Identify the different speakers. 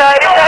Speaker 1: sorry.